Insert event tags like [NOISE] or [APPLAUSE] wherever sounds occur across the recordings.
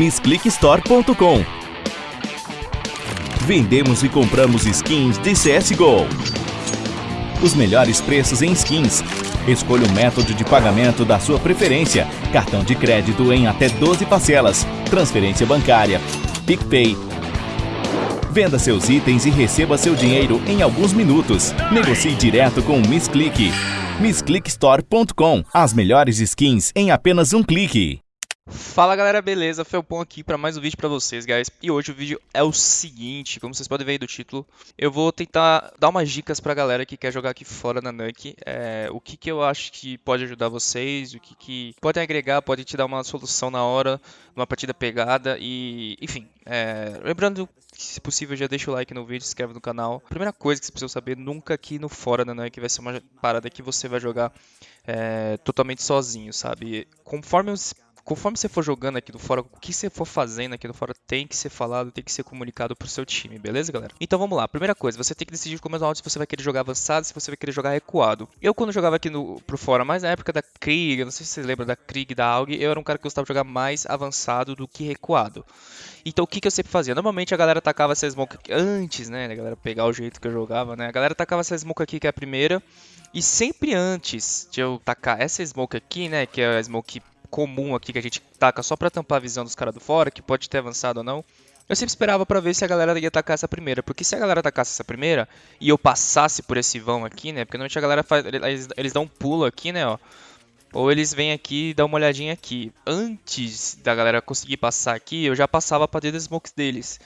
MissClickStore.com Vendemos e compramos skins de CSGO. Os melhores preços em skins. Escolha o método de pagamento da sua preferência. Cartão de crédito em até 12 parcelas. Transferência bancária. PicPay. Venda seus itens e receba seu dinheiro em alguns minutos. Negocie direto com o MissClick. MissClickStore.com As melhores skins em apenas um clique. Fala galera, beleza? Felpon aqui para mais um vídeo para vocês, guys. E hoje o vídeo é o seguinte, como vocês podem ver aí do título, eu vou tentar dar umas dicas pra galera que quer jogar aqui fora na Nuke. É, o que, que eu acho que pode ajudar vocês, o que, que pode agregar, pode te dar uma solução na hora, numa partida pegada e, enfim. É, lembrando que, se possível, já deixa o like no vídeo, se inscreve no canal. Primeira coisa que você precisa saber, nunca aqui no fora na Nuke vai ser uma parada que você vai jogar é, totalmente sozinho, sabe? Conforme os conforme você for jogando aqui do fora, o que você for fazendo aqui do fora tem que ser falado, tem que ser comunicado pro seu time, beleza, galera? Então vamos lá. Primeira coisa, você tem que decidir como é se você vai querer jogar avançado, se você vai querer jogar recuado. Eu quando jogava aqui no, pro fora, mais na época da Krieg, não sei se você lembra da Krieg, da AUG, eu era um cara que gostava de jogar mais avançado do que recuado. Então o que, que eu sempre fazia? Normalmente a galera tacava essa smoke antes, né, a galera pegar o jeito que eu jogava, né? A galera tacava essa smoke aqui que é a primeira, e sempre antes de eu tacar essa smoke aqui, né, que é a smoke comum aqui que a gente taca só pra tampar a visão dos caras do fora, que pode ter avançado ou não. Eu sempre esperava pra ver se a galera ia atacar essa primeira, porque se a galera atacasse essa primeira e eu passasse por esse vão aqui, né? Porque normalmente a galera faz, eles, eles dão um pulo aqui, né, ó. Ou eles vêm aqui e dão uma olhadinha aqui. Antes da galera conseguir passar aqui, eu já passava pra dentro das smokes deles.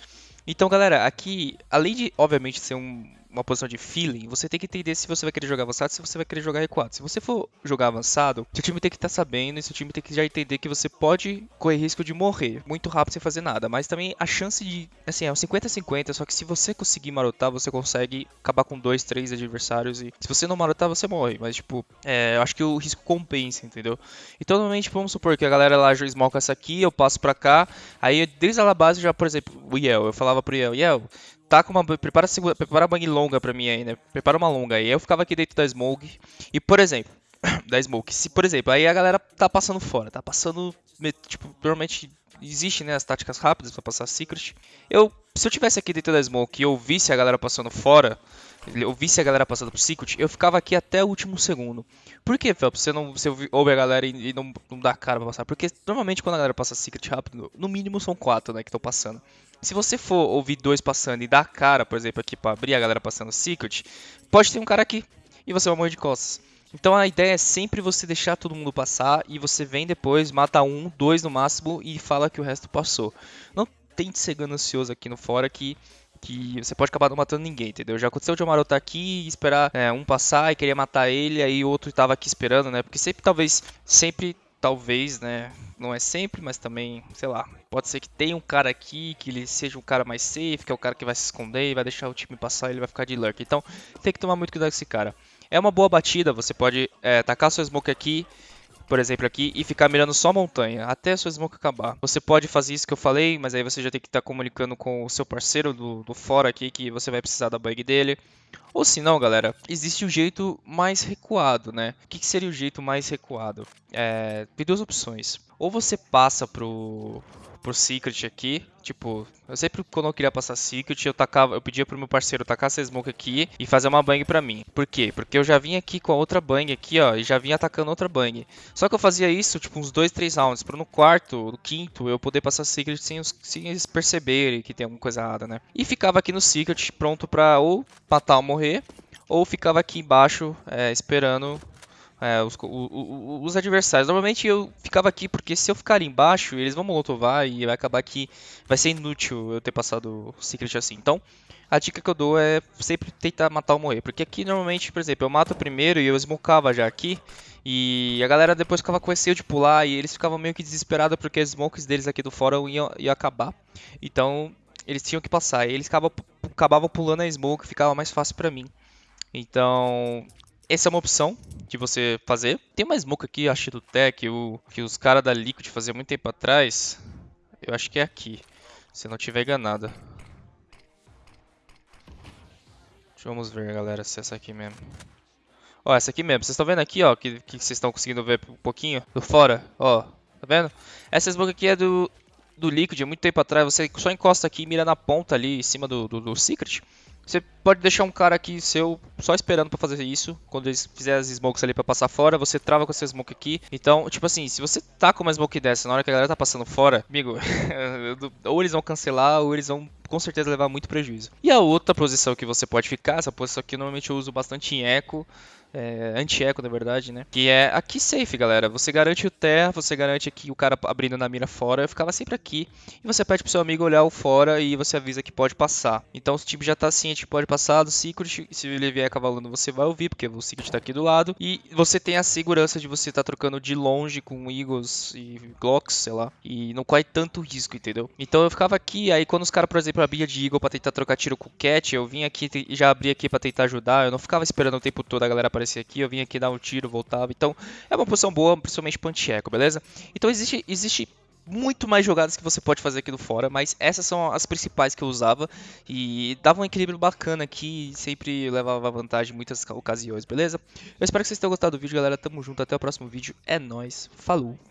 Então, galera, aqui, além de, obviamente, ser um, uma posição de feeling, você tem que entender se você vai querer jogar avançado, se você vai querer jogar recuado. Se você for jogar avançado, seu time tem que estar tá sabendo e seu time tem que já entender que você pode correr risco de morrer muito rápido sem fazer nada. Mas também a chance de, assim, é um 50-50, só que se você conseguir marotar, você consegue acabar com dois, três adversários e se você não marotar, você morre. Mas, tipo, é, eu acho que o risco compensa, entendeu? Então, normalmente, vamos supor que a galera lá smoke essa aqui, eu passo pra cá, aí desde a base já, por exemplo, o Yel, eu falava pro Yel, Yel, tá com uma. Prepara, prepara uma bang longa pra mim aí, né? Prepara uma longa aí. Eu ficava aqui dentro da smoke. E, por exemplo, [COUGHS] da smoke. Se, por exemplo, aí a galera tá passando fora, tá passando. Tipo, normalmente existe, né, as táticas rápidas para passar secret. Eu, se eu tivesse aqui dentro da smoke e eu visse a galera passando fora, eu visse a galera passando pro secret, eu ficava aqui até o último segundo. Por que, Phelps, você não você ouve a galera e, não, não dá cara pra passar? Porque normalmente quando a galera passa secret rápido, no mínimo são quatro, né, que estão passando. Se você for ouvir dois passando e dar cara, por exemplo, aqui para abrir a galera passando secret, pode ter um cara aqui e você vai morrer de costas. Então a ideia é sempre você deixar todo mundo passar e você vem depois, mata um, dois no máximo e fala que o resto passou. Não tente ser ganancioso aqui no fora que que você pode acabar não matando ninguém, entendeu? Já aconteceu de o Amaro estar aqui e esperar é, um passar e querer matar ele, aí o outro estava aqui esperando, né? Porque sempre, talvez, sempre, talvez, né? Não é sempre, mas também, sei lá, pode ser que tenha um cara aqui que ele seja um cara mais safe, que é o cara que vai se esconder e vai deixar o time passar e ele vai ficar de lurk. Então, tem que tomar muito cuidado com esse cara. É uma boa batida, você pode é, tacar sua smoke aqui, por exemplo, aqui, e ficar mirando só montanha, até a sua smoke acabar. Você pode fazer isso que eu falei, mas aí você já tem que estar tá comunicando com o seu parceiro do, do fora aqui, que você vai precisar da bug dele. Ou se não, galera, existe o um jeito mais recuado, né? O que, seria o jeito mais recuado? É, tem duas opções. Ou você passa pro, pro Secret aqui. Tipo, eu sempre quando eu queria passar Secret, eu tacava, eu pedia pro meu parceiro tacar essa smoke aqui e fazer uma bang pra mim. Por quê? Porque eu já vim aqui com a outra bang aqui, ó, e já vim atacando outra bang. Só que eu fazia isso, tipo, uns dois, três rounds, pra no quarto, no quinto, eu poder passar Secret sem, sem eles perceberem que tem alguma coisa errada, né? E ficava aqui no Secret pronto pra ou matar ou morrer, ou ficava aqui embaixo é, esperando é, os, o, o, os, adversários. Normalmente eu ficava aqui porque se eu ficar ali embaixo, eles vão molotovar e vai acabar que vai ser inútil eu ter passado o secret assim. Então, a dica que eu dou é sempre tentar matar ou morrer. Porque aqui normalmente, por exemplo, eu mato primeiro e eu smokava já aqui. E a galera depois ficava com receio de pular e eles ficavam meio que desesperados porque as smokes deles aqui do fora iam, iam acabar. Então, eles tinham que passar. E eles acabavam, acabavam pulando a smoke, ficava mais fácil pra mim. Então, essa é uma opção de você fazer. Tem uma smoke aqui, acho do Tech, o, que os caras da Liquid faziam muito tempo atrás. Eu acho que é aqui, se não tiver enganado. Vamos ver, galera, se é essa aqui mesmo. Ó, essa aqui mesmo. Vocês estão vendo aqui, ó, que vocês estão conseguindo ver um pouquinho do fora, ó. Tá vendo? Essa smoke aqui é do, do Liquid, muito tempo atrás. Você só encosta aqui e mira na ponta ali, em cima do, do, do Secret. Você pode deixar um cara aqui seu só esperando pra fazer isso. Quando eles fizerem as smokes ali pra passar fora, você trava com essa smoke aqui. Então, tipo assim, se você tá com uma smoke dessa na hora que a galera tá passando fora, amigo, [LAUGHS] ou eles vão cancelar ou eles vão com certeza levar muito prejuízo. E a outra posição que você pode ficar, essa posição aqui normalmente eu uso bastante em eco, é, anti-eco na verdade, né? Que é aqui safe, galera. Você garante o terra, você garante aqui o cara abrindo na mira fora. Eu ficava sempre aqui. E você pede pro seu amigo olhar o fora e você avisa que pode passar. Então o time já tá ciente que pode passar do Secret. Se ele vier cavalando, você vai ouvir, porque o Secret tá aqui do lado. E você tem a segurança de você estar tá trocando de longe com Eagles e Glocks, sei lá. E não corre tanto risco, entendeu? Então eu ficava aqui, aí quando os caras, por exemplo, abriam de Eagle pra tentar trocar tiro com o Cat, eu vim aqui e já abri aqui pra tentar ajudar. Eu não ficava esperando o tempo todo a galera aparecer aqui, eu vim aqui dar um tiro, voltava. Então, é uma posição boa, principalmente pancheco, beleza? Então, existe, existe muito mais jogadas que você pode fazer aqui do fora, mas essas são as principais que eu usava e dava um equilíbrio bacana aqui e sempre levava vantagem em muitas ocasiões, beleza? Eu espero que vocês tenham gostado do vídeo, galera. Tamo junto, até o próximo vídeo. É nóis, falou!